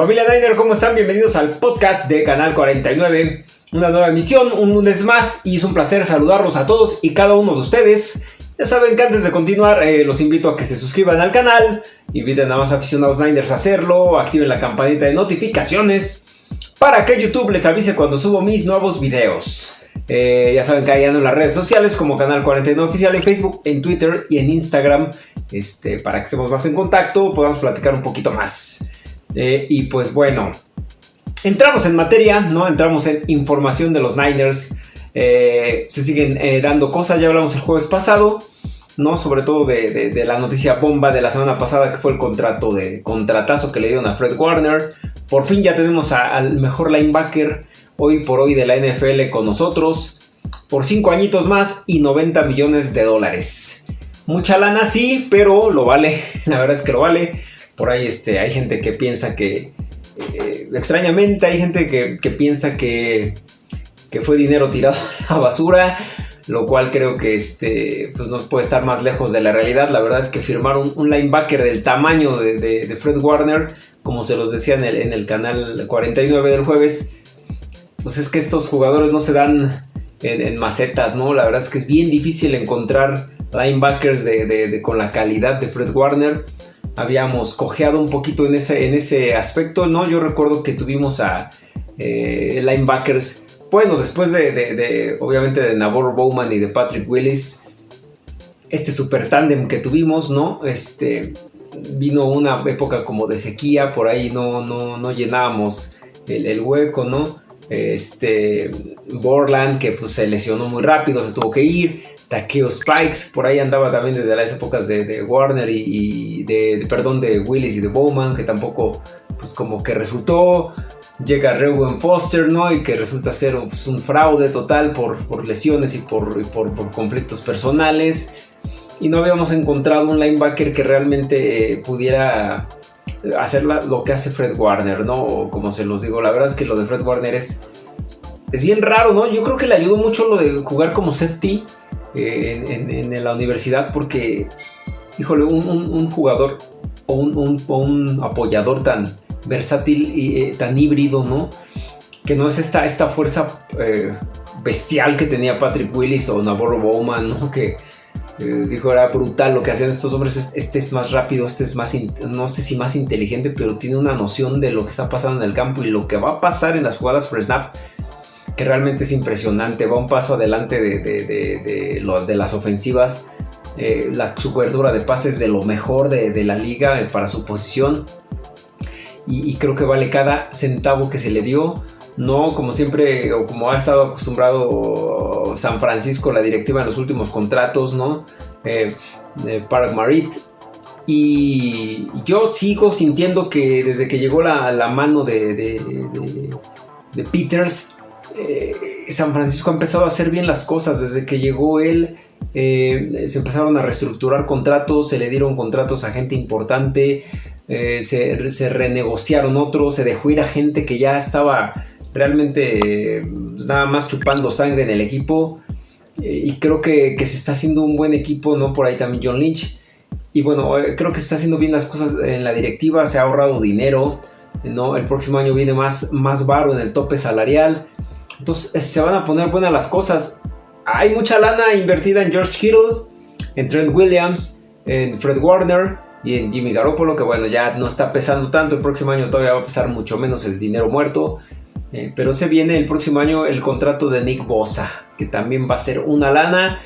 Familia Niner, ¿cómo están? Bienvenidos al podcast de Canal 49. Una nueva emisión, un lunes más y es un placer saludarlos a todos y cada uno de ustedes. Ya saben que antes de continuar eh, los invito a que se suscriban al canal, inviten a más aficionados Niners a hacerlo, activen la campanita de notificaciones para que YouTube les avise cuando subo mis nuevos videos. Eh, ya saben que hay en las redes sociales como Canal 49 Oficial en Facebook, en Twitter y en Instagram. Este, para que estemos más en contacto, podamos platicar un poquito más. Eh, y pues bueno, entramos en materia, ¿no? Entramos en información de los Niners. Eh, se siguen eh, dando cosas, ya hablamos el jueves pasado, ¿no? Sobre todo de, la noticia bomba de la semana pasada que fue el contrato de contratazo que le dieron a Fred Warner. Por fin ya tenemos al mejor linebacker hoy por hoy de la NFL con nosotros. Por 5 añitos más y 90 millones de dólares. Mucha lana sí, pero lo vale. La verdad es que lo vale. Por ahí este, hay gente que piensa que, eh, extrañamente, hay gente que, piensa que, que, fue dinero tirado a la basura, lo cual creo que este, pues nos puede estar más lejos de la realidad. La verdad es que firmar un, linebacker del tamaño de, Fred Warner, como se los decía en el, en el canal 49 del jueves, pues es que estos jugadores no se dan en, macetas, ¿no? La verdad es que es bien difícil encontrar linebackers con la calidad de Fred Warner habíamos cojeado un poquito en ese, en ese aspecto, ¿no? Yo recuerdo que tuvimos a eh, linebackers, bueno, después de, obviamente de Navarro Bowman y de Patrick Willis, este super tándem que tuvimos, ¿no? Este, vino una época como de sequía, por ahí no, no, no llenábamos el, el hueco, ¿no? Este, Borland que pues se lesionó muy rápido, se tuvo que ir. Takeo Spikes, por ahí andaba también desde las épocas de, Warner y, de, perdón, de Willis y de Bowman, que tampoco, pues como que resultó. Llega Rewen Foster, ¿no? Y que resulta ser pues, un fraude total por, lesiones y por, por, conflictos personales. Y no habíamos encontrado un linebacker que realmente eh, pudiera hacer lo que hace Fred Warner, ¿no? como se los digo, la verdad es que lo de Fred Warner es, es bien raro, ¿no? Yo creo que le ayudó mucho lo de jugar como safety eh, en, la universidad porque, híjole, un, jugador o un, apoyador tan versátil y eh, tan híbrido, ¿no? Que no es esta, esta fuerza eh, bestial que tenía Patrick Willis o Navarro Bowman, ¿no? Que dijo era brutal lo que hacían estos hombres. Este es más rápido, este es más, no sé si más inteligente, pero tiene una noción de lo que está pasando en el campo y lo que va a pasar en las jugadas por snap realmente es impresionante, va un paso adelante de, de, las ofensivas, eh, la, su cobertura de pases de lo mejor de, la liga eh, para su posición. Y, creo que vale cada centavo que se le dio, no como siempre o como ha estado acostumbrado San Francisco, la directiva en los últimos contratos, ¿no? Eh, Park Marit, y yo sigo sintiendo que desde que llegó la, la mano de, de, Peters, eh, San Francisco ha empezado a hacer bien las cosas. Desde que llegó él, eh, se empezaron a reestructurar contratos, se le dieron contratos a gente importante, eh, se, renegociaron otros, se dejó ir a gente que ya estaba realmente pues, nada más chupando sangre en el equipo. y creo que, se está haciendo un buen equipo, ¿no? Por ahí también John Lynch. Y bueno, creo que se está haciendo bien las cosas en la directiva, se ha ahorrado dinero. ¿no? El próximo año viene más, más varo en el tope salarial. Entonces se van a poner buenas las cosas. Hay mucha lana invertida en George Kittle, en Trent Williams, en Fred Warner y en Jimmy Garoppolo, que bueno, ya no está pesando tanto. El próximo año todavía va a pesar mucho menos el dinero muerto. Eh, pero se viene el próximo año el contrato de Nick Bosa, que también va a ser una lana.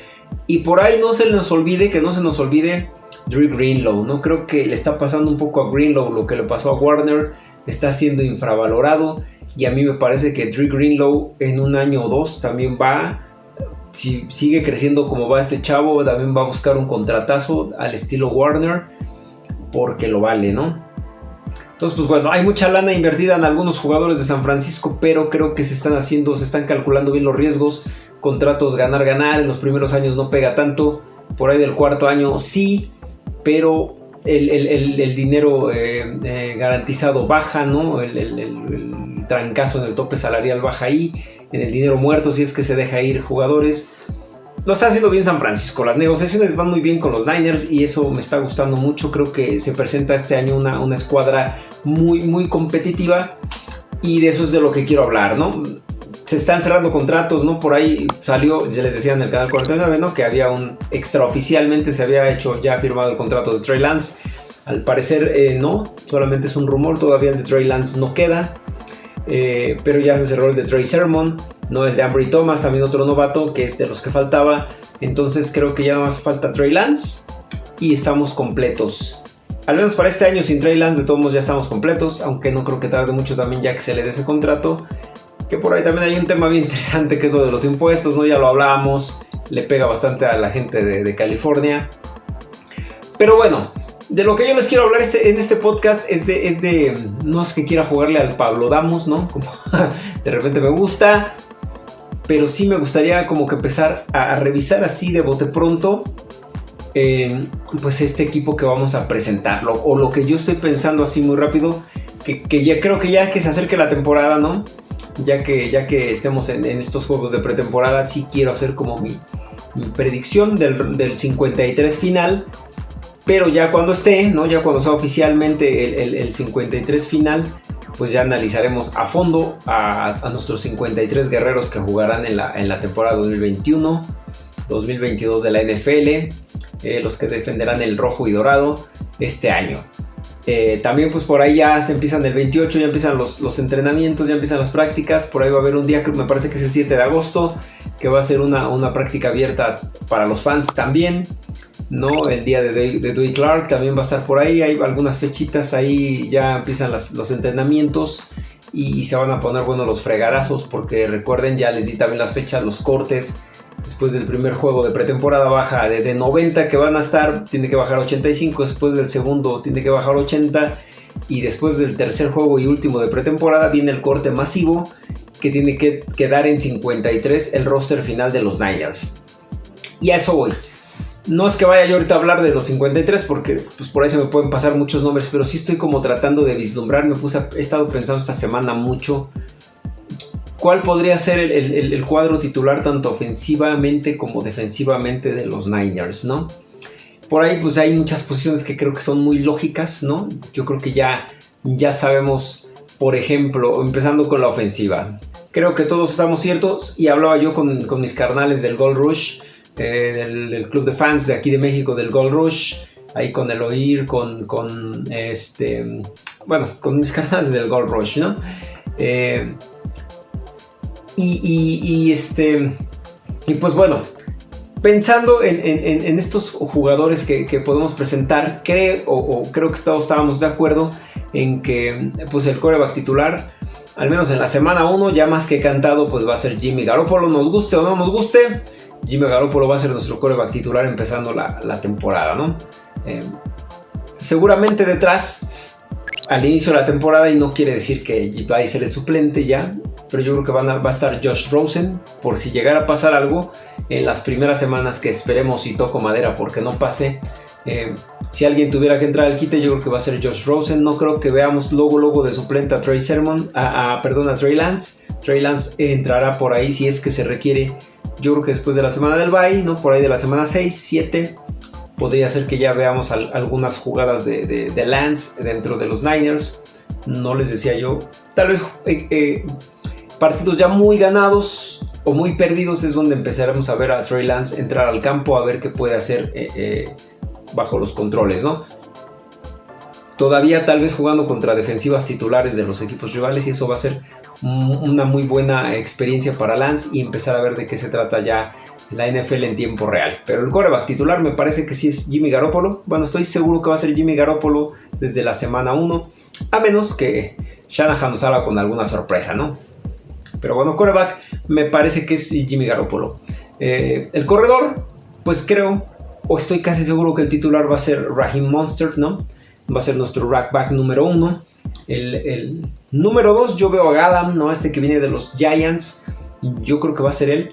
Y por ahí no se nos olvide, que no se nos olvide Drew Greenlow. No creo que le está pasando un poco a Greenlow lo que le pasó a Warner. Está siendo infravalorado. Y a mí me parece que Drew Greenlow en un año o dos también va, si sigue creciendo como va este chavo, también va a buscar un contratazo al estilo Warner, porque lo vale, ¿no? Entonces, pues bueno, hay mucha lana invertida en algunos jugadores de San Francisco, pero creo que se están haciendo, se están calculando bien los riesgos, contratos ganar, ganar, en los primeros años no pega tanto, por ahí del cuarto año sí, pero el, dinero eh, eh, garantizado baja, ¿no? el, trancazo en el tope salarial baja ahí, en el dinero muerto si es que se deja ir jugadores. lo está haciendo bien San Francisco. Las negociaciones van muy bien con los Niners y eso me está gustando mucho. Creo que se presenta este año una, una escuadra muy, muy competitiva y de eso es de lo que quiero hablar, ¿no? Se están cerrando contratos, ¿no? Por ahí salió, ya les decía en el canal 49, ¿no? Que había un extraoficialmente se había hecho, ya firmado el contrato de Trey Lance. Al parecer eh, no, solamente es un rumor, todavía el de Trey Lance no queda. Eh, pero ya se cerró el de Trey Sermon, no el de Ambry Thomas, también otro novato que es de los que faltaba. Entonces creo que ya no más falta Trey Lance y estamos completos. Al menos para este año sin Trey Lance de todos modos ya estamos completos, aunque no creo que tarde mucho también ya que se le dé ese contrato. Que por ahí también hay un tema bien interesante que es lo de los impuestos, ¿no? Ya lo hablábamos, le pega bastante a la gente de California. Pero bueno, de lo que yo les quiero hablar este, en este podcast es de, es de, no es que quiera jugarle al Pablo Damos, ¿no? Como de repente me gusta, pero sí me gustaría como que empezar a, revisar así de bote pronto, eh, pues este equipo que vamos a presentarlo, o lo que yo estoy pensando así muy rápido, que, ya creo que ya que se acerque la temporada, ¿no? Ya que, ya que estemos en, estos juegos de pretemporada, sí quiero hacer como mi, predicción del, del 53 final pero ya cuando esté, ¿no? ya cuando sea oficialmente el, 53 final, pues ya analizaremos a fondo a, nuestros 53 guerreros que jugarán en la, en la temporada 2021, 2022 de la NFL, eh, los que defenderán el rojo y dorado este año. Eh, también pues por ahí ya se empiezan el 28, ya empiezan los, los, entrenamientos, ya empiezan las prácticas. Por ahí va a haber un día que me parece que es el 7 de agosto, que va a ser una, una práctica abierta para los fans también. ¿No? El día de, de, Dewey Clark también va a estar por ahí. Hay algunas fechitas ahí, ya empiezan los entrenamientos y, se van a poner buenos los fregarazos porque recuerden, ya les di también las fechas, los cortes. Después del primer juego de pretemporada baja de, 90 que van a estar, tiene que bajar 85. Después del segundo tiene que bajar 80. Y después del tercer juego y último de pretemporada viene el corte masivo que tiene que quedar en 53 el roster final de los Niners. Y a eso voy. No es que vaya yo ahorita a hablar de los 53 porque pues por ahí se me pueden pasar muchos nombres, pero sí estoy como tratando de vislumbrar, me he estado pensando esta semana mucho cuál podría ser el, cuadro titular tanto ofensivamente como defensivamente de los Niners, ¿no? Por ahí pues hay muchas posiciones que creo que son muy lógicas, ¿no? Yo creo que ya, ya sabemos, por ejemplo, empezando con la ofensiva. Creo que todos estamos ciertos y hablaba yo con, con mis carnales del Gold Rush eh, del, club de fans de aquí de México del Gold Rush, ahí con el oír, con, con este, bueno, con mis canales del Gold Rush, ¿no? Eh, y, este, y pues bueno, pensando en, estos jugadores que, podemos presentar, creo, o, creo que todos estábamos de acuerdo en que pues el coreback titular, al menos en la semana 1, ya más que cantado, pues va a ser Jimmy Garoppolo, nos guste o no nos guste. Jimmy Garoppolo va a ser nuestro coreback titular empezando la, temporada, ¿no? Eh, seguramente detrás, al inicio de la temporada, y no quiere decir que va a ser el suplente ya, pero yo creo que van va a estar Josh Rosen por si llegara a pasar algo en las primeras semanas que esperemos y toco madera porque no pase. Eh, si alguien tuviera que entrar al quite, yo creo que va a ser Josh Rosen. No creo que veamos luego, luego de suplente a Trey Sermon, a, perdón, a Trey Lance. Trey Lance entrará por ahí si es que se requiere yo creo que después de la semana del bye, ¿no? Por ahí de la semana 6, 7, podría ser que ya veamos algunas jugadas de, Lance dentro de los Niners. No les decía yo, tal vez eh, eh, partidos ya muy ganados o muy perdidos es donde empezaremos a ver a Trey Lance entrar al campo a ver qué puede hacer eh, bajo los controles, ¿no? Todavía tal vez jugando contra defensivas titulares de los equipos rivales y eso va a ser una muy buena experiencia para Lance y empezar a ver de qué se trata ya la NFL en tiempo real. Pero el coreback titular me parece que sí es Jimmy Garoppolo. Bueno, estoy seguro que va a ser Jimmy Garoppolo desde la semana 1, a menos que Shanahan nos haga con alguna sorpresa, ¿no? Pero bueno, coreback me parece que es Jimmy Garoppolo. Eh, el corredor, pues creo, o estoy casi seguro que el titular va a ser Raheem Monster, ¿no? Va a ser nuestro rackback número 1. El, número 2 yo veo a Gadam, ¿no? Este que viene de los Giants. Yo creo que va a ser él.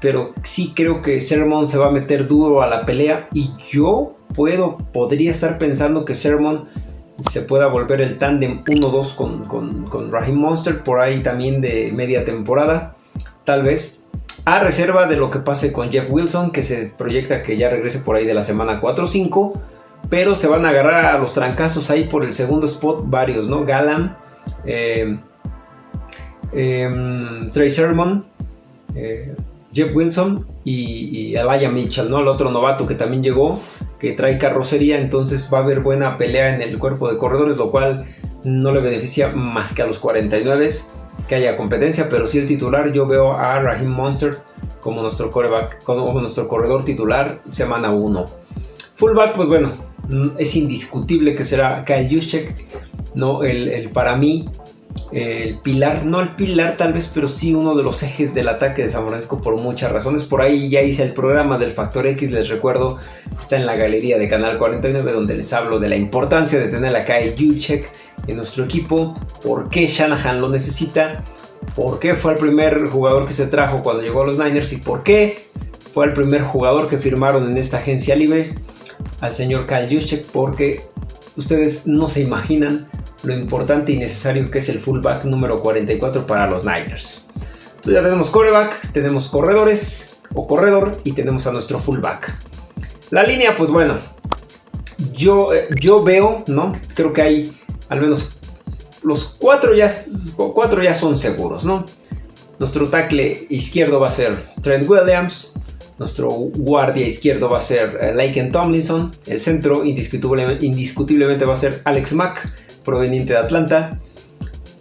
Pero sí creo que Sermon se va a meter duro a la pelea. Y yo puedo, podría estar pensando que Sermon se pueda volver el tándem 1-2 con, con, con Raheem Monster. Por ahí también de media temporada. Tal vez. a reserva de lo que pase con Jeff Wilson, que se proyecta que ya regrese por ahí de la semana 4 o 5, pero se van a agarrar a los trancazos ahí por el segundo spot varios, ¿no? Galam, eh, em, Trey Sermon, eh, Jeff Wilson y, y Elijah Mitchell, ¿no? El otro novato que también llegó, que trae carrocería, entonces va a haber buena pelea en el cuerpo de corredores, lo cual no le beneficia más que a los 49 que haya competencia, pero si el titular yo veo a Raheem Monster como nuestro coreback, como nuestro corredor titular semana 1. Fullback, pues bueno, es indiscutible que será Juszczyk, no el, para mí el pilar, no el pilar tal vez, pero sí uno de los ejes del ataque de San Francisco por muchas razones. Por ahí ya hice el programa del Factor X, les recuerdo, está en la galería de Canal 49 donde les hablo de la importancia de tener a Kyle Juszczyk en nuestro equipo, por qué Shanahan lo necesita, por qué fue el primer jugador que se trajo cuando llegó a los Niners y por qué fue el primer jugador que firmaron en esta agencia libre al señor Kyle Juszczyk porque ustedes no se imaginan lo importante y necesario que es el fullback número 44 para los Niners. Entonces ya tenemos coreback, tenemos corredores o corredor y tenemos a nuestro fullback. La línea, pues bueno, yo, eh, yo veo, ¿no? Creo que hay al menos los cuatro ya, cuatro ya son seguros, ¿no? Nuestro tackle izquierdo va a ser Trent Williams, nuestro guardia izquierdo va a ser eh, Laken Tomlinson, el centro indiscutiblemente, va a ser Alex Mack, proveniente de Atlanta,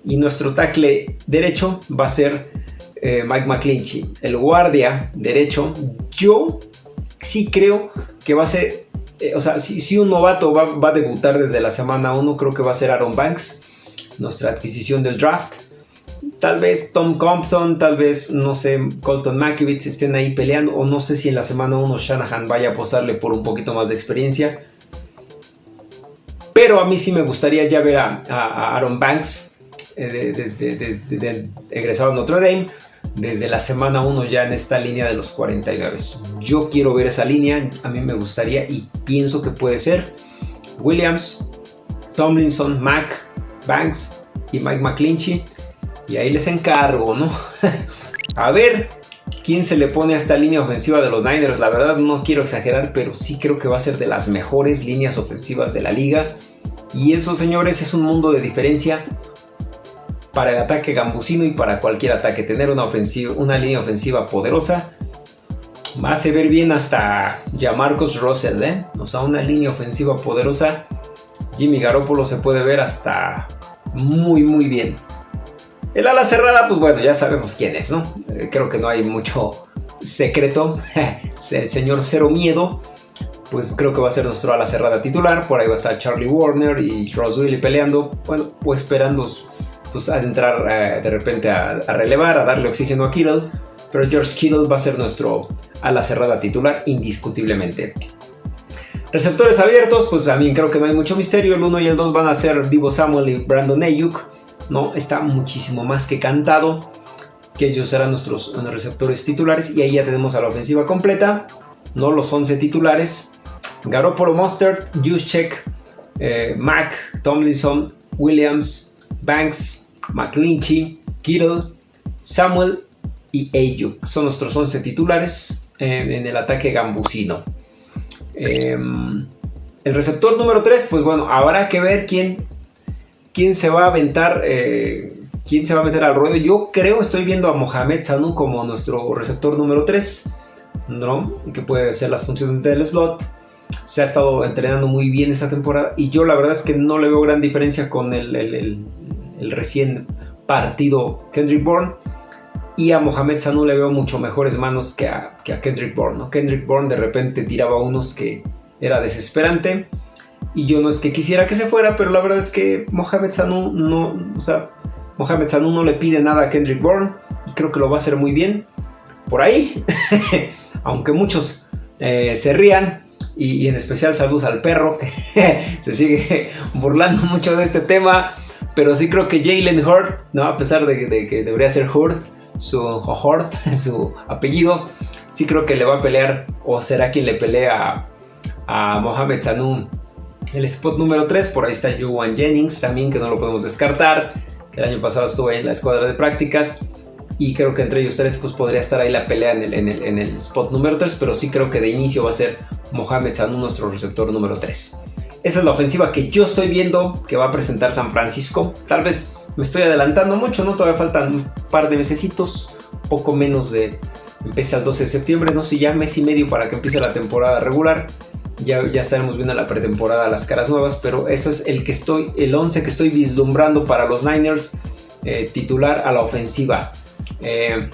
y nuestro tackle derecho va a ser eh, Mike McClinchy. El guardia derecho, yo sí creo que va a ser eh, o sea, si, un novato va, a debutar desde la semana 1, creo que va a ser Aaron Banks, nuestra adquisición del draft. Tal vez Tom Compton, tal vez, no sé, Colton McKivitz estén ahí peleando, o no sé si en la semana 1 Shanahan vaya a posarle por un poquito más de experiencia. Pero a mí sí me gustaría ya ver a, Aaron Banks eh, desde, egresado a Notre Dame desde la semana 1 ya en esta línea de los 49. Yo quiero ver esa línea, a mí me gustaría y pienso que puede ser Williams, Tomlinson, Mac, Banks y Mike McClinchy. Y ahí les encargo, ¿no? a ver quién se le pone a esta línea ofensiva de los Niners. La verdad no quiero exagerar, pero sí creo que va a ser de las mejores líneas ofensivas de la liga. Y eso, señores, es un mundo de diferencia para el ataque gambusino y para cualquier ataque. Tener una, ofensiva, una línea ofensiva poderosa va a ver bien hasta ya Marcos Russell, ¿eh? O sea, una línea ofensiva poderosa. Jimmy Garoppolo se puede ver hasta muy, muy bien. El ala cerrada, pues bueno, ya sabemos quién es, ¿no? Eh, creo que no hay mucho secreto. el señor Cero Miedo, pues creo que va a ser nuestro ala cerrada titular. Por ahí va a estar Charlie Warner y Ross Willy peleando. Bueno, pues esperando pues, a entrar eh, de repente a, relevar, a darle oxígeno a Kittle, pero George Kittle va a ser nuestro ala cerrada titular indiscutiblemente. Receptores abiertos, pues también creo que no hay mucho misterio. El 1 y el 2 van a ser Divo Samuel y Brandon Ayuk. ¿No? Está muchísimo más que cantado que ellos serán nuestros receptores titulares. Y ahí ya tenemos a la ofensiva completa. ¿no? Los 11 titulares. Garoppolo Monster, Juszczyk, eh, Mac, Tomlinson, Williams, Banks, McClinchy, Kittle, Samuel y Ayuk. Son nuestros 11 titulares en el ataque gambusino. Em, el receptor número 3, pues bueno, habrá que ver quién, quién se va a aventar, eh, quién se va a meter al ruedo. Yo creo, estoy viendo a Mohamed Sanu como nuestro receptor número 3, ¿no? Que puede hacer las funciones del slot se ha estado entrenando muy bien esta temporada y yo la verdad es que no le veo gran diferencia con el, recién partido Kendrick Bourne y a Mohamed Sanu le veo mucho mejores manos que a, Kendrick Bourne. Kendrick Bourne de repente tiraba unos que era desesperante y yo no es que quisiera que se fuera, pero la verdad es que Mohamed Sanu no, o sea, Mohamed Sanu no le pide nada a Kendrick Bourne y creo que lo va a hacer muy bien. Por ahí, aunque muchos eh, se rían, y, en especial saludos al perro que se sigue burlando mucho de este tema. Pero sí creo que Jalen Hurd, ¿no? a pesar de, que debería ser Hurd, su, Hurd, su apellido, sí creo que le va a pelear o será quien le pelea a, Mohamed Sanu el spot número 3. Por ahí está Juwan Jennings también, que no lo podemos descartar, el año pasado estuvo en la escuadra de prácticas. Y creo que entre ellos tres pues podría estar ahí la pelea en el, en el, en el spot número 3, pero sí creo que de inicio va a ser Mohamed Sanu nuestro receptor número 3. Esa es la ofensiva que yo estoy viendo que va a presentar San Francisco. Tal vez me estoy adelantando mucho, ¿no? Todavía faltan un par de mesecitos, poco menos de... Empieza el 12 de septiembre, no sé, ya mes y medio para que empiece la temporada regular. Ya, ya estaremos viendo la pretemporada las caras nuevas, pero eso es el que estoy, el 11 que estoy vislumbrando para los Niners, eh, titular a la ofensiva. Eh,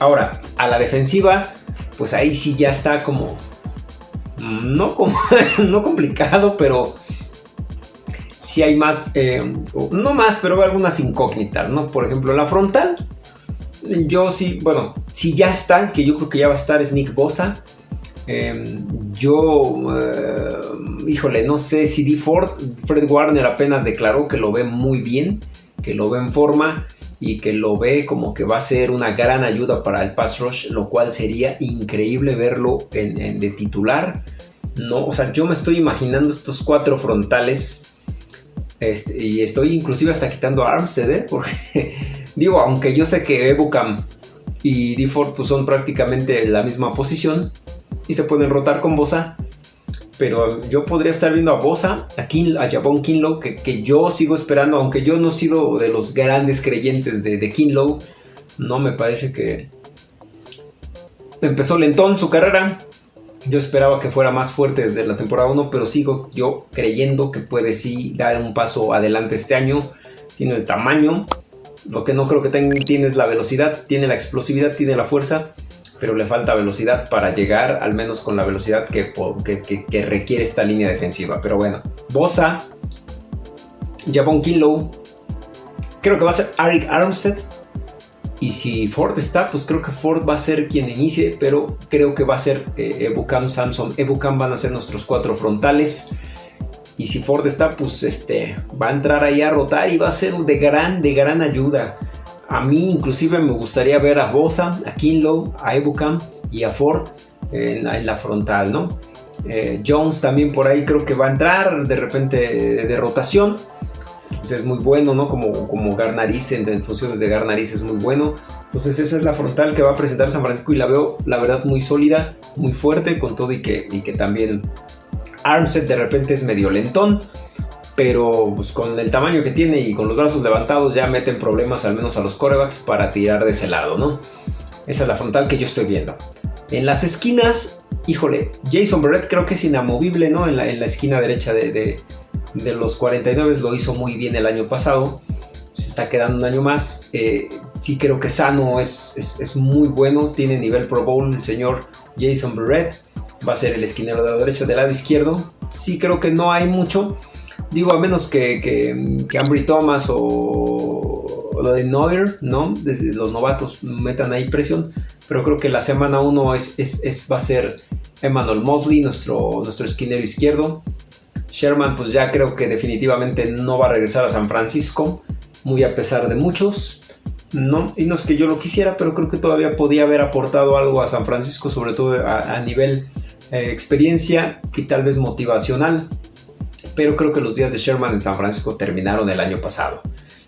ahora, a la defensiva, pues ahí sí ya está como no, como, no complicado, pero si hay más, eh, no más, pero algunas incógnitas, ¿no? Por ejemplo, la frontal, yo sí, bueno, si ya está, que yo creo que ya va a estar, es Nick Bosa. Em, yo, eh, híjole, no sé si D. Ford, Fred Warner apenas declaró que lo ve muy bien, que lo ve en forma y que lo ve como que va a ser una gran ayuda para el pass rush, lo cual sería increíble verlo en, de titular. No, o sea, yo me estoy imaginando estos cuatro frontales este, y estoy inclusive hasta quitando a Armstead, ¿eh? porque digo, aunque yo sé que Ebucam y Deford pues, son prácticamente la misma posición y se pueden rotar con Bosa, pero yo podría estar viendo a Bosa, a, King, a Jabón Kinlow, que, yo sigo esperando, aunque yo no he sido de los grandes creyentes de, de Kinlow, no me parece que empezó lentón su carrera. Yo esperaba que fuera más fuerte desde la temporada 1, pero sigo yo creyendo que puede sí dar un paso adelante este año. Tiene el tamaño, lo que no creo que tenga, tiene es la velocidad, tiene la explosividad, tiene la fuerza pero le falta velocidad para llegar al menos con la velocidad que, requiere esta línea defensiva. Pero bueno, Bosa, Javon Kinlow, creo que va a ser Arik Armstead. Y si Ford está, pues creo que Ford va a ser quien inicie, pero creo que va a ser eh, Ebukam, Samson, Ebukam van a ser nuestros cuatro frontales. Y si Ford está, pues este, va a entrar ahí a rotar y va a ser de gran, de gran ayuda. A mí inclusive me gustaría ver a Bosa, a Kinlow, a Ebukam y a Ford en, la frontal, ¿no? Eh, Jones también por ahí creo que va a entrar de repente de, rotación. Pues es muy bueno, ¿no? Como, como Garnariz, en, funciones de Garnariz es muy bueno. Entonces esa es la frontal que va a presentar San Francisco y la veo, la verdad, muy sólida, muy fuerte, con todo y que, y que también Armstead de repente es medio lentón pero pues, con el tamaño que tiene y con los brazos levantados ya meten problemas al menos a los corebacks para tirar de ese lado, ¿no? Esa es la frontal que yo estoy viendo. En las esquinas, híjole, Jason Barrett creo que es inamovible, ¿no? En la, en la esquina derecha de, de, los 49 lo hizo muy bien el año pasado. Se está quedando un año más. Eh, sí creo que Sano es, es, es, muy bueno. Tiene nivel Pro Bowl el señor Jason Barrett. Va a ser el esquinero de lado derecho del lado izquierdo. Sí creo que no hay mucho. Digo, a menos que, que, Ambry Thomas o, lo de Neuer, ¿no? Desde los novatos metan ahí presión. Pero creo que la semana 1 es, es, va a ser Emmanuel Mosley, nuestro, nuestro esquinero izquierdo. Sherman, pues ya creo que definitivamente no va a regresar a San Francisco, muy a pesar de muchos. No, y no es que yo lo quisiera, pero creo que todavía podía haber aportado algo a San Francisco, sobre todo a, nivel eh, experiencia y tal vez motivacional pero creo que los días de Sherman en San Francisco terminaron el año pasado.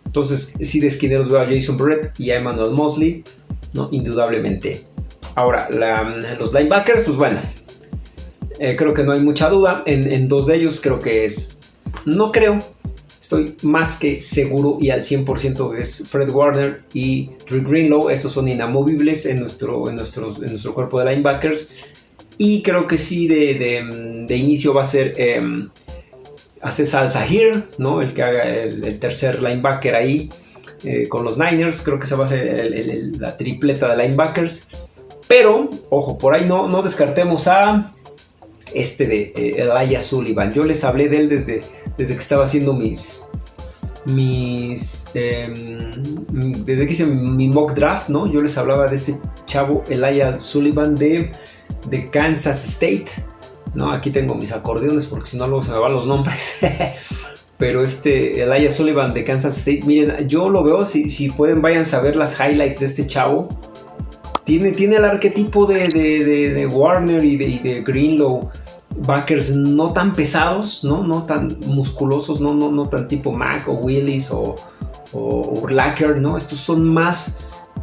Entonces, si de esquineros veo a Jason Brett y a Emmanuel Mosley, ¿no? Indudablemente. Ahora, los linebackers, pues bueno, eh, creo que no hay mucha duda. En, dos de ellos creo que es, no creo, estoy más que seguro y al 100% que es Fred Warner y Drew Greenlow. Esos son inamovibles en nuestro, en nuestros, en nuestro cuerpo de linebackers. Y creo que sí, de, inicio va a ser em, hace salsa here, ¿no? El que haga el, tercer linebacker ahí eh, con los Niners. Creo que se va a ser la tripleta de linebackers. Pero, ojo, por ahí no, no descartemos a este de eh, Sullivan. Yo les hablé de él desde, desde que estaba haciendo mis. Mis. Em, desde que hice mi mock draft, ¿no? Yo les hablaba de este chavo Elijah Sullivan de, de Kansas State. ¿No? Aquí tengo mis acordeones porque si no luego se me van los nombres. Pero este, Elijah Sullivan de Kansas State, miren, yo lo veo, si, si pueden vayan a ver las highlights de este chavo. Tiene, tiene el arquetipo de, de, Warner y de, Greenlow. Backers no tan pesados, ¿no? No tan musculosos, no, no, no tan tipo Mac o Willis o, o Urlacher, ¿no? Estos son más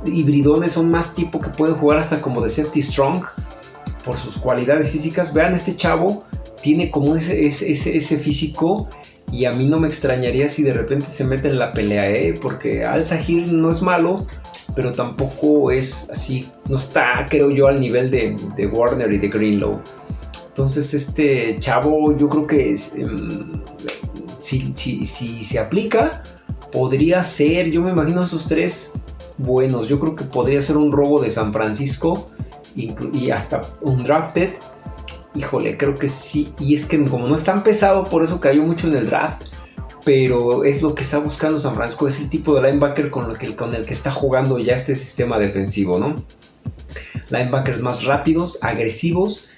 hibridones, son más tipo que pueden jugar hasta como de safety strong por sus cualidades físicas. Vean, este chavo tiene como ese, ese, físico y a mí no me extrañaría si de repente se mete en la pelea, ¿eh? porque Al Sahir no es malo, pero tampoco es así, no está, creo yo, al nivel de, Warner y de Greenlow. Entonces este chavo yo creo que em, si, si, si, se aplica, podría ser, yo me imagino esos tres buenos, yo creo que podría ser un robo de San Francisco y hasta un drafted híjole, creo que sí. Y es que como no es tan pesado, por eso cayó mucho en el draft. Pero es lo que está buscando San Francisco, es el tipo de linebacker con el que, con el que está jugando ya este sistema defensivo, ¿no? Linebackers más rápidos, agresivos,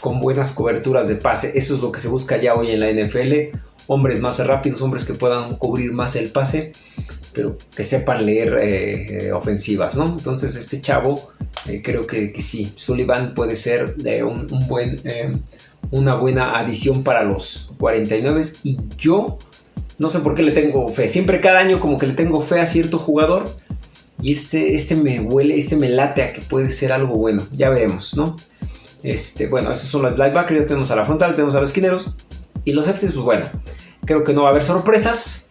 con buenas coberturas de pase. Eso es lo que se busca ya hoy en la NFL. Hombres más rápidos, hombres que puedan cubrir más el pase, pero que sepan leer eh, eh, ofensivas, ¿no? Entonces este chavo eh, creo que, sí, Sullivan puede ser un, buen, eh, una buena adición para los 49 y yo no sé por qué le tengo fe. Siempre cada año como que le tengo fe a cierto jugador y este, este me huele, este me late a que puede ser algo bueno. Ya veremos, ¿no? Este, bueno, esos son los linebackers, ya tenemos a la frontal, tenemos a los esquineros y los Fs, pues bueno, creo que no va a haber sorpresas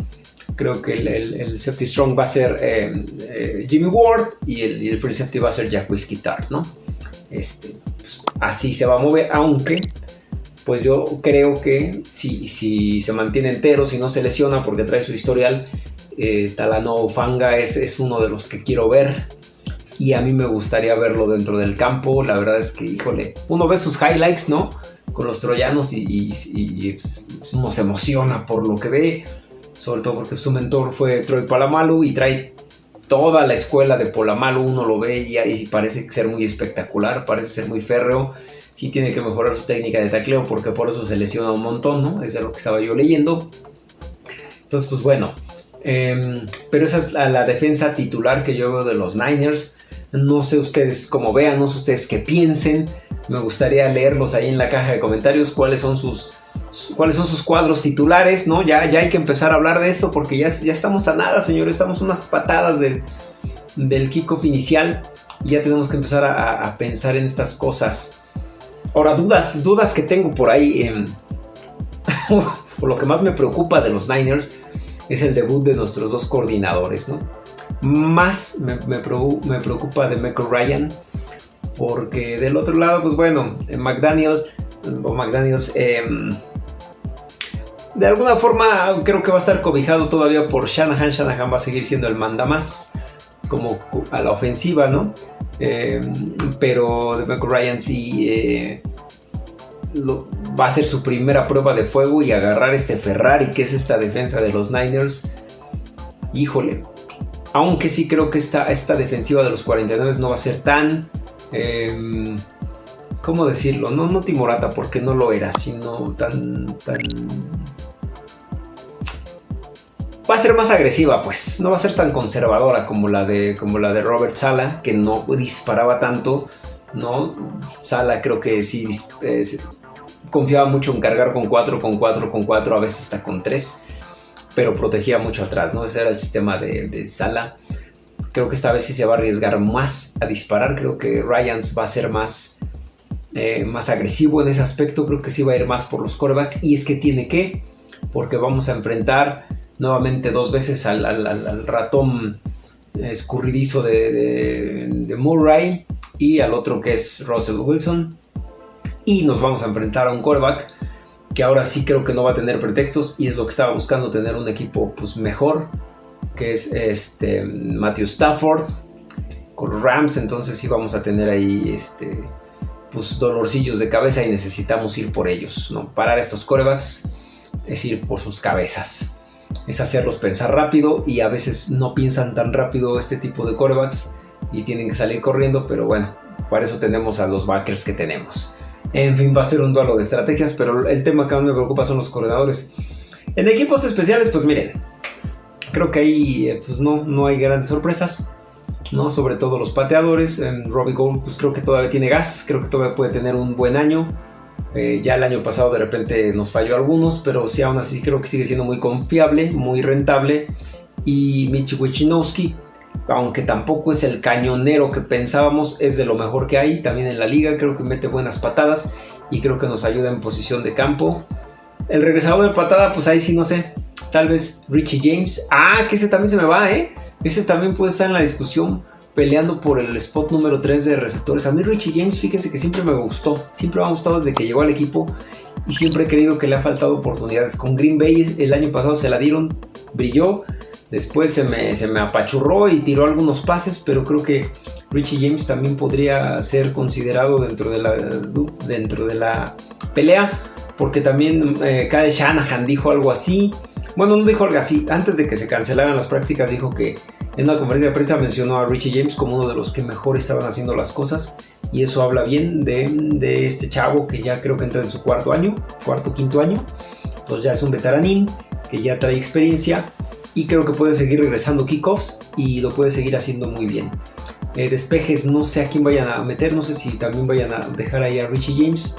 creo que el, safety strong va a ser eh, eh, Jimmy Ward y el, free safety va a ser Whiskey Tart, ¿no? Este, pues, así se va a mover, aunque pues yo creo que si, si se mantiene entero, si no se lesiona porque trae su historial, eh, Talano Fanga es, es uno de los que quiero ver y a mí me gustaría verlo dentro del campo. La verdad es que, híjole, uno ve sus highlights, ¿no? Con los troyanos y, pues, uno se emociona por lo que ve sobre todo porque su mentor fue Troy Palamalu y trae toda la escuela de Polamalu, uno lo ve y, parece ser muy espectacular, parece ser muy férreo, sí tiene que mejorar su técnica de tacleo porque por eso se lesiona un montón, ¿no? Es de lo que estaba yo leyendo. Entonces, pues bueno, em, pero esa es la, la, defensa titular que yo veo de los Niners. No sé ustedes cómo vean, no sé ustedes qué piensen. Me gustaría leerlos ahí en la caja de comentarios cuáles son sus cuáles son sus cuadros titulares, ¿no? Ya, ya hay que empezar a hablar de eso porque ya, ya estamos a nada, señor. Estamos unas patadas del, del kickoff inicial y ya tenemos que empezar a, pensar en estas cosas. Ahora, dudas, dudas que tengo por ahí. Eh, por lo que más me preocupa de los Niners es el debut de nuestros dos coordinadores, ¿no? Más me, me, preocupa de Michael Ryan porque del otro lado, pues bueno, McDaniel o McDaniels em, de alguna forma creo que va a estar cobijado todavía por Shanahan. Shanahan va a seguir siendo el manda más como a la ofensiva, ¿no? Em, pero de Ryan sí eh, va a ser su primera prueba de fuego y agarrar este Ferrari que es esta defensa de los Niners. Híjole, aunque sí creo que esta, esta defensiva de los 49 no va a ser tan... Em, ¿Cómo decirlo? No, no timorata porque no lo era, sino tan, tan va a ser más agresiva, pues. No va a ser tan conservadora como la de, como la de Robert Sala, que no disparaba tanto, ¿no? Sala creo que sí confiaba mucho en cargar con 4, con 4, con 4, a veces hasta con 3, pero protegía mucho atrás, ¿no? Ese era el sistema de, Sala. Creo que esta vez sí se va a arriesgar más a disparar. Creo que Ryans va a ser más, eh, más agresivo en ese aspecto. Creo que sí va a ir más por los corebacks. Y es que tiene que, porque vamos a enfrentar nuevamente dos veces al, ratón escurridizo de, Murray y al otro que es Russell Wilson. Y nos vamos a enfrentar a un quarterback que ahora sí creo que no va a tener pretextos y es lo que estaba buscando tener un equipo pues mejor que es este Matthew Stafford con Rams. Entonces sí vamos a tener ahí este pues dolorcillos de cabeza y necesitamos ir por ellos no parar estos corebacks es ir por sus cabezas es hacerlos pensar rápido y a veces no piensan tan rápido este tipo de corebacks y tienen que salir corriendo, pero bueno, para eso tenemos a los backers que tenemos. En fin, va a ser un duelo de estrategias, pero el tema que más me preocupa son los corredores. En equipos especiales, pues miren, creo que ahí eh, pues no, no hay grandes sorpresas, ¿no? Sobre todo los pateadores. En Robbie Gold, pues creo que todavía tiene gas, creo que todavía puede tener un buen año. Eh, ya el año pasado de repente nos falló algunos, pero sí aún así creo que sigue siendo muy confiable, muy rentable. Y Michi Wichinowski aunque tampoco es el cañonero que pensábamos, es de lo mejor que hay también en la liga. Creo que mete buenas patadas y creo que nos ayuda en posición de campo. El regresador de patada, pues ahí sí no sé. Tal vez Richie James. Ah, que ese también se me va, ¿eh? Ese también puede estar en la discusión peleando por el spot número 3 de receptores. A mí Richie James, fíjense que siempre me gustó. Siempre me ha gustado desde que llegó al equipo. Y siempre he creído que le ha faltado oportunidades. Con Green Bay el año pasado se la dieron, brilló Después se me, se me apachurró y tiró algunos pases, pero creo que Richie James también podría ser considerado dentro de la, dentro de la pelea, porque también eh, Shanahan dijo algo así. Bueno, no dijo algo así, antes de que se cancelaran las prácticas dijo que en una conferencia de prensa mencionó a Richie James como uno de los que mejor estaban haciendo las cosas y eso habla bien de, de este chavo que ya creo que entra en su cuarto año, cuarto, quinto año, entonces ya es un veteranín que ya trae experiencia y creo que puede seguir regresando kickoffs y lo puede seguir haciendo muy bien. Eh, despejes, no sé a quién vayan a meter, no sé si también vayan a dejar ahí a Richie James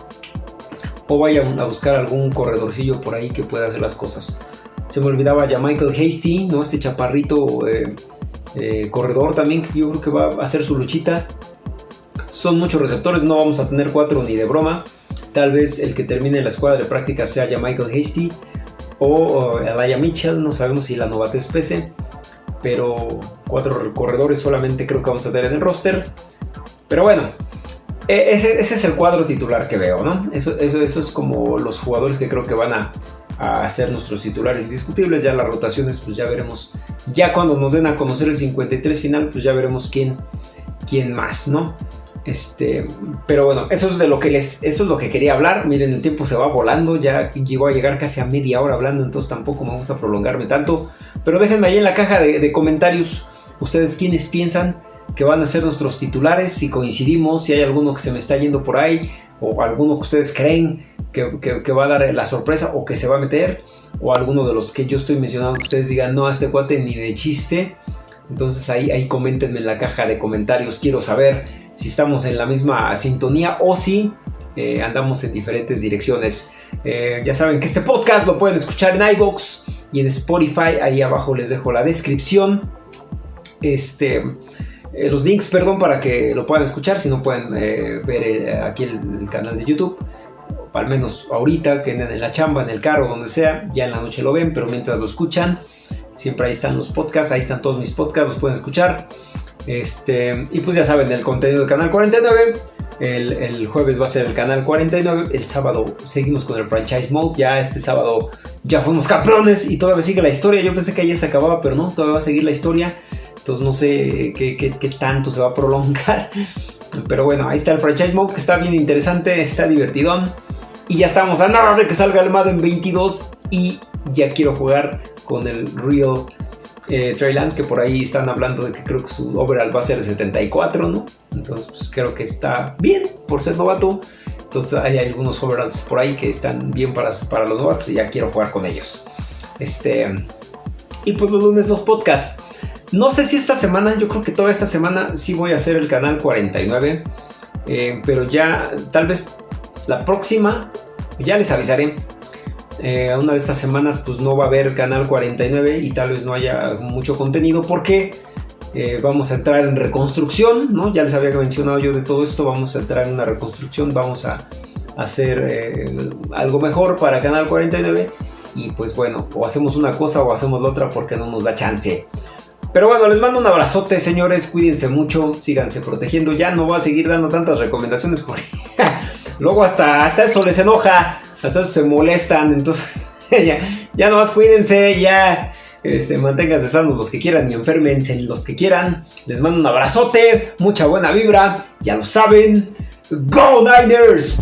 o vayan a buscar algún corredorcillo por ahí que pueda hacer las cosas. Se me olvidaba ya Michael Hasty, ¿no? este chaparrito eh, corredor también, yo creo que va a hacer su luchita. Son muchos receptores, no vamos a tener cuatro ni de broma. Tal vez el que termine la escuadra de práctica sea ya Michael Hasty o Alaya Mitchell, no sabemos si la novatez pese, pero cuatro corredores solamente creo que vamos a tener en el roster. Pero bueno, e, ese, es el cuadro titular que veo, ¿no? Eso, eso, eso es como los jugadores que creo que van a, a ser nuestros titulares indiscutibles. Ya las rotaciones, pues ya veremos. Ya cuando nos den a conocer el 53 final, pues ya veremos quién, quién más, ¿no? Este, pero bueno, eso es de lo que les, eso es lo que quería hablar. Miren, el tiempo se va volando, ya llegó a llegar casi a media hora hablando, entonces tampoco me gusta prolongarme tanto. Pero déjenme ahí en la caja de, comentarios ustedes quiénes piensan que van a ser nuestros titulares, si coincidimos, si hay alguno que se me está yendo por ahí, o alguno que ustedes creen que, va a dar la sorpresa o que se va a meter, o alguno de los que yo estoy mencionando que ustedes digan, no, a este cuate ni de chiste. Entonces ahí, ahí coméntenme en la caja de comentarios, quiero saber si estamos en la misma sintonía o si eh, andamos en diferentes direcciones. Eh, ya saben que este podcast lo pueden escuchar en iBox y en Spotify. Ahí abajo les dejo la descripción. Este, eh, los links, perdón, para que lo puedan escuchar. Si no pueden ver aquí el, canal de YouTube. Al menos ahorita, que en la chamba, en el carro, donde sea. Ya en la noche lo ven, pero mientras lo escuchan, siempre ahí están los podcasts. Ahí están todos mis podcasts, los pueden escuchar. Este, y pues ya saben, el contenido del canal 49. El, jueves va a ser el canal 49. El sábado seguimos con el franchise mode. Ya este sábado ya fuimos campeones y todavía sigue la historia. Yo pensé que ayer se acababa, pero no, todavía va a seguir la historia. Entonces no sé qué, tanto se va a prolongar. Pero bueno, ahí está el franchise mode que está bien interesante, está divertidón. Y ya estamos a nada de que salga el Madden 22 y ya quiero jugar con el Real eh, Trey Lance, que por ahí están hablando de que creo que su overall va a ser de 74, ¿no? Entonces, pues creo que está bien por ser novato. Entonces, hay algunos overalls por ahí que están bien para, para los novatos y ya quiero jugar con ellos. Este. Y pues los lunes los podcasts. No sé si esta semana, yo creo que toda esta semana sí voy a hacer el canal 49. Eh, pero ya, tal vez la próxima, ya les avisaré eh, una de estas semanas pues no va a haber canal 49 y tal vez no haya mucho contenido porque eh, vamos a entrar en reconstrucción, ¿no? Ya les había mencionado yo de todo esto, vamos a entrar en una reconstrucción, vamos a hacer algo mejor para Canal 49 y pues bueno, o hacemos una cosa o hacemos la otra porque no nos da chance. Pero bueno, les mando un abrazote, señores, cuídense mucho, síganse protegiendo, ya no voy a seguir dando tantas recomendaciones porque luego hasta, hasta eso les enoja hasta eso se molestan, entonces ya, ya nomás cuídense, ya este, manténganse sanos los que quieran y enfermense los que quieran. Les mando un abrazote, mucha buena vibra, ya lo saben. ¡Go Niners!